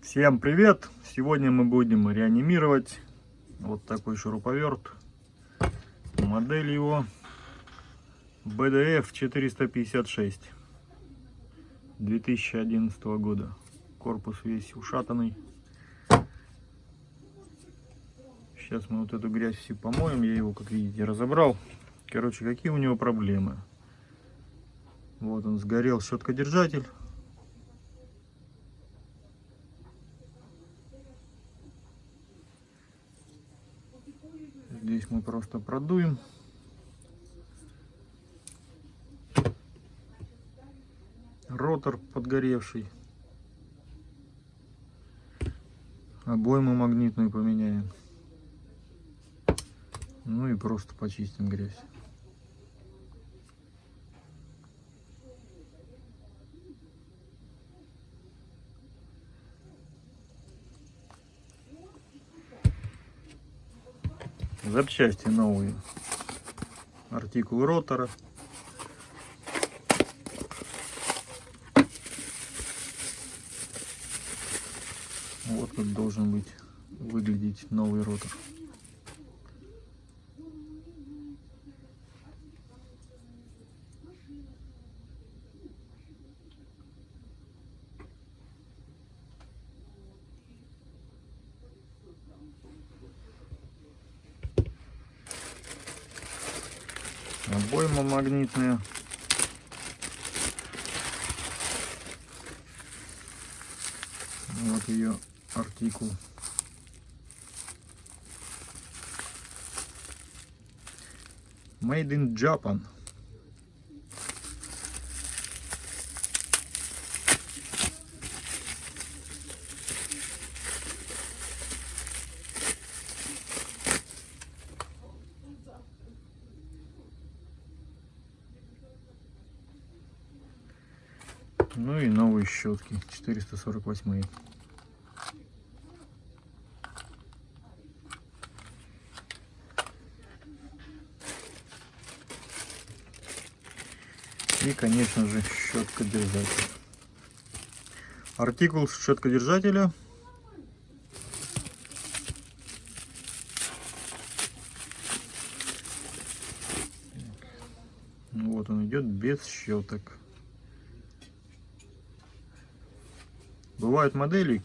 Всем привет! Сегодня мы будем реанимировать вот такой шуруповерт. Модель его BDF 456 2011 года. Корпус весь ушатанный. Сейчас мы вот эту грязь все помоем. Я его, как видите, разобрал. Короче, какие у него проблемы? Вот он сгорел щеткодержатель. Здесь мы просто продуем. Ротор подгоревший. Обойму магнитную поменяем. Ну и просто почистим грязь. Запчасти новые. Артикул ротора. Вот как должен быть выглядеть новый ротор. Обойма магнитная. Вот ее артикул. Made in Japan. Ну и новые щетки 448. И, конечно же, щетка держателя. Артикул щетка держателя. Вот он идет без щеток. Бывают модели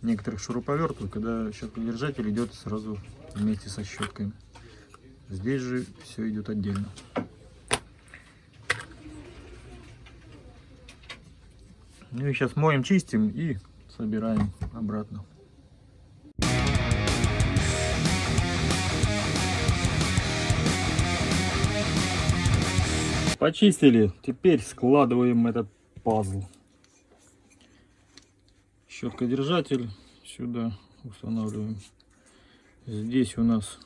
некоторых шуруповертов, когда щеткодержатель идет сразу вместе со щетками. Здесь же все идет отдельно. Ну и сейчас моем, чистим и собираем обратно. Почистили, теперь складываем этот пазл щеткодержатель сюда устанавливаем. Здесь у нас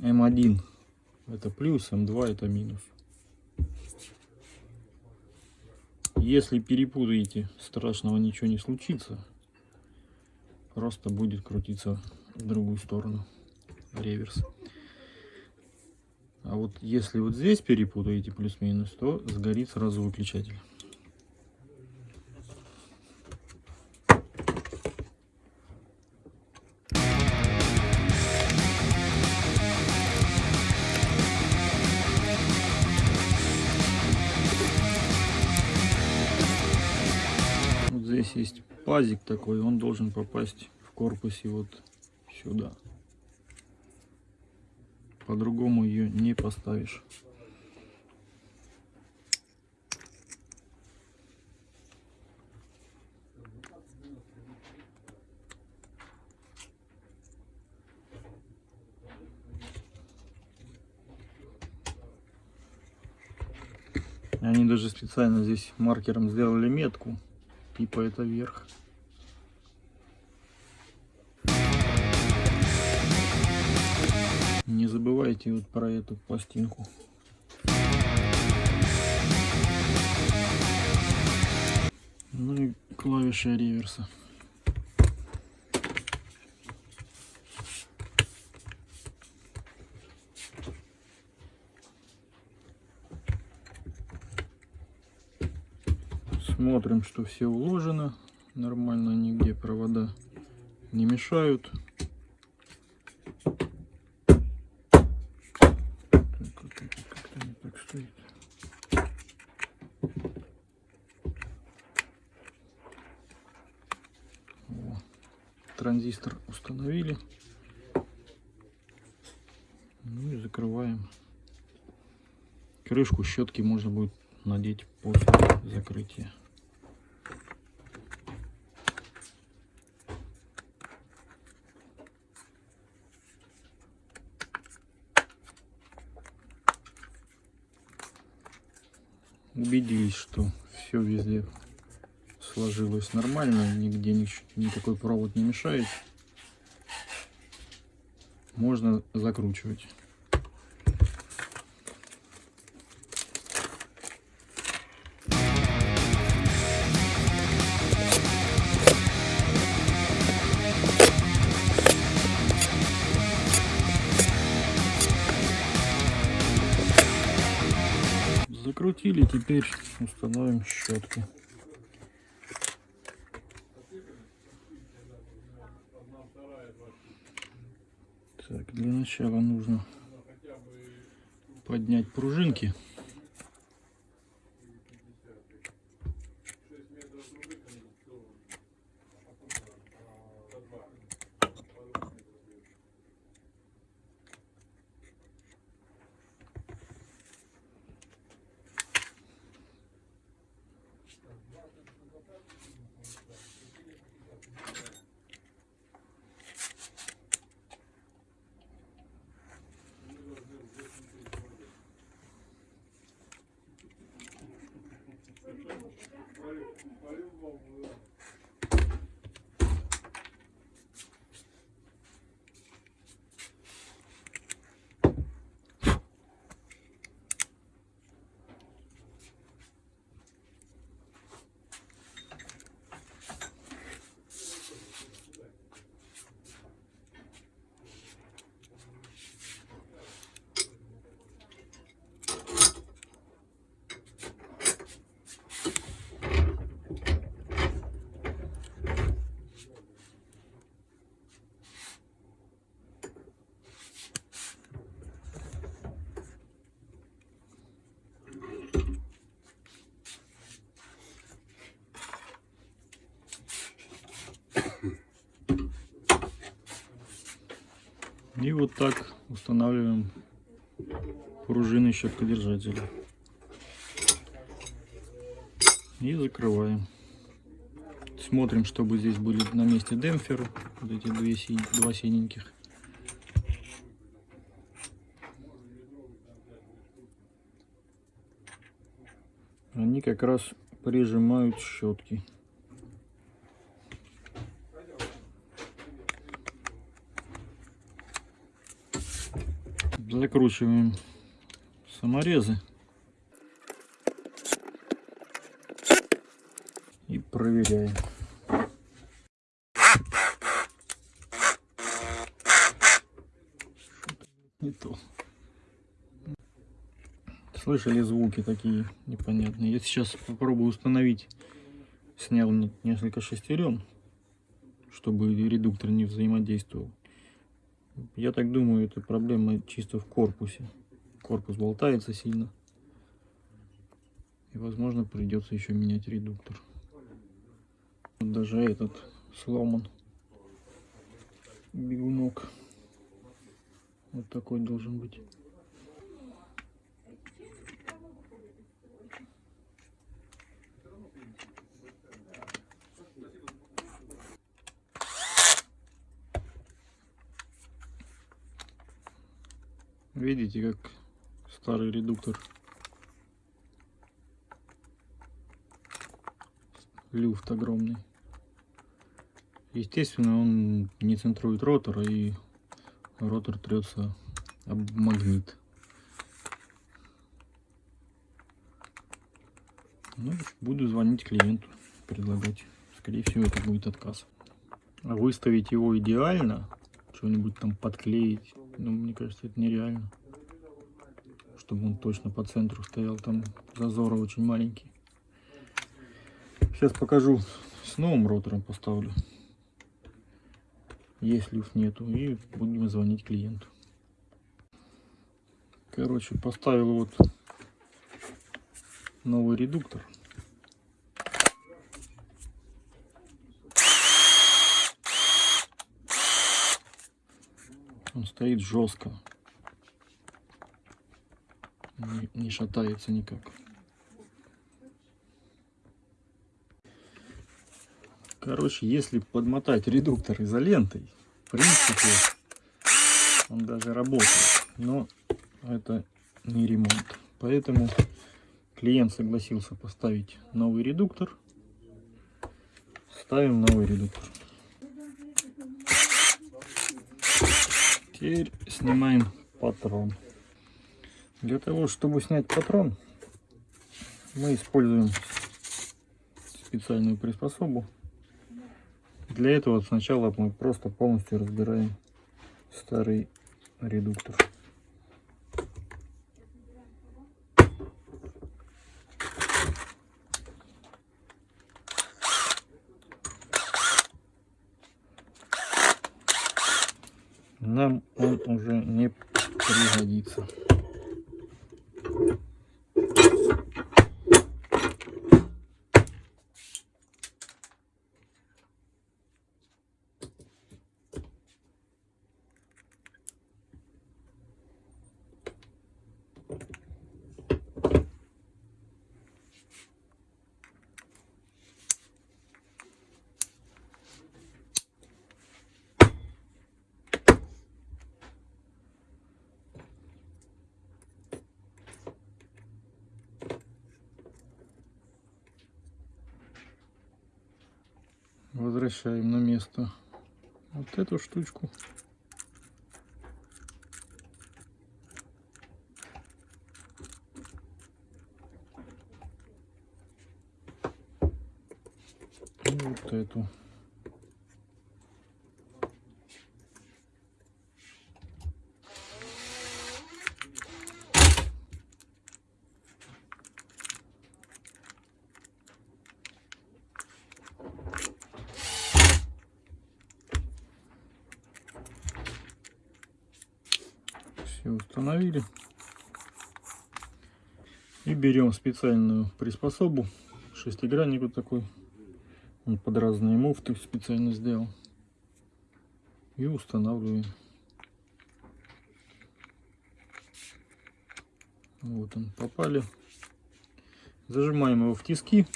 М1 это плюс, М2 это минус. Если перепутаете, страшного ничего не случится. Просто будет крутиться в другую сторону реверс. А вот если вот здесь перепутаете плюс-минус, то сгорит сразу выключатель. Здесь есть пазик такой, он должен попасть в корпусе вот сюда. По-другому ее не поставишь. Они даже специально здесь маркером сделали метку типа это вверх. Не забывайте вот про эту пластинку. Ну и клавиши реверса. Смотрим, что все уложено Нормально нигде провода не мешают. Транзистор установили. Ну и закрываем. Крышку щетки можно будет надеть после закрытия. Убедились, что все везде сложилось нормально, нигде ни- никакой провод не мешает. Можно закручивать. Закрутили, теперь установим щетки. Так, для начала нужно поднять пружинки. И вот так устанавливаем пружины щеткодержателя. И закрываем. Смотрим, чтобы здесь были на месте демпферы. Вот эти две два синеньких. Они как раз прижимают щетки. Закручиваем саморезы. И проверяем. Не то. Слышали звуки такие непонятные. Я сейчас попробую установить. Снял не- несколько шестерен, чтобы редуктор не взаимодействовал. Я так думаю, это проблема чисто в корпусе. Корпус болтается сильно. И, возможно, придется еще менять редуктор. Даже этот сломан. Бегунок. Вот такой должен быть. Видите, как старый редуктор. Люфт огромный. Естественно, он не центрует ротор, и ротор трется об магнит. Ну, буду звонить клиенту, предлагать. Скорее всего, это будет отказ. А выставить его идеально, что-нибудь там подклеить, ну, мне кажется, это нереально. Чтобы он точно по центру стоял, там зазоры очень маленькие. Сейчас покажу с новым ротором поставлю. Если их нету. И будем звонить клиенту. Короче, поставил вот новый редуктор. Он стоит жестко. Не, не шатается никак. Короче, если подмотать редуктор изолентой, в принципе, он даже работает. Но это не ремонт. Поэтому клиент согласился поставить новый редуктор. Ставим новый редуктор. Теперь снимаем патрон. Для того, чтобы снять патрон, мы используем специальную приспособу. Для этого сначала мы просто полностью разбираем старый редуктор. Нам он уже не пригодится. Возвращаем на место вот эту штучку. И вот эту. все установили. И берем специальную приспособу, шестигранник вот такой. Он под разные муфты специально сделал. И устанавливаем. Вот он, попали. Зажимаем его в тиски.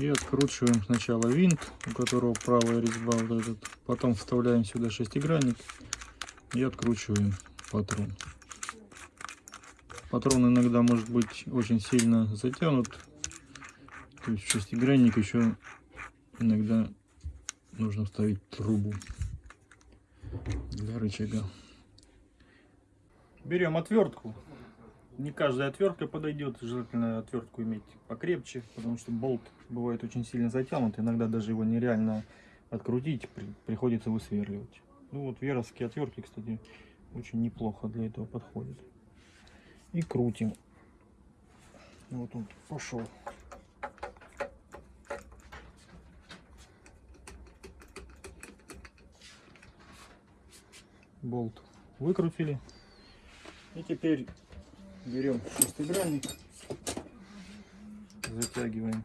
И откручиваем сначала винт, у которого правая резьба вот этот. Потом вставляем сюда шестигранник и откручиваем патрон. Патрон иногда может быть очень сильно затянут. То есть шестигранник еще иногда нужно вставить трубу для рычага. Берем отвертку не каждая отвертка подойдет, желательно отвертку иметь покрепче, потому что болт бывает очень сильно затянут, иногда даже его нереально открутить, при, приходится высверливать. Ну вот веровские отвертки, кстати, очень неплохо для этого подходят. И крутим. Вот он пошел. Болт выкрутили. И теперь берем шестигранник, затягиваем.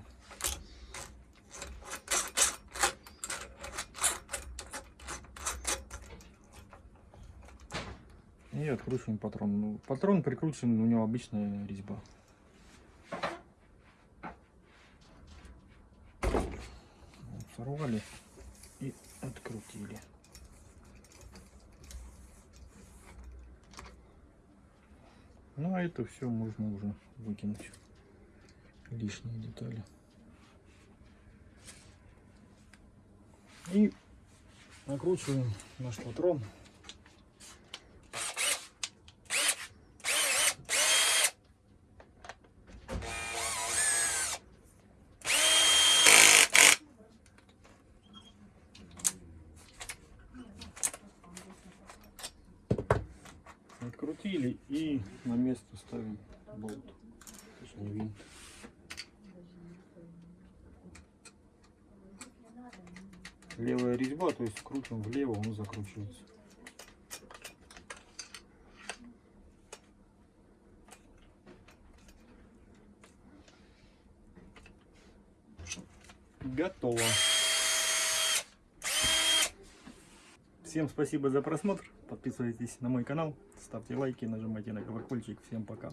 И откручиваем патрон. Ну, патрон прикручен, у него обычная резьба. Сорвали и открутили. Ну а это все можно уже выкинуть. Лишние детали. И накручиваем наш патрон. открутили и ставим болт, точнее винт. Левая резьба, то есть крутим влево, он закручивается. Готово. Всем спасибо за просмотр. Подписывайтесь на мой канал, ставьте лайки, нажимайте на колокольчик. Всем пока.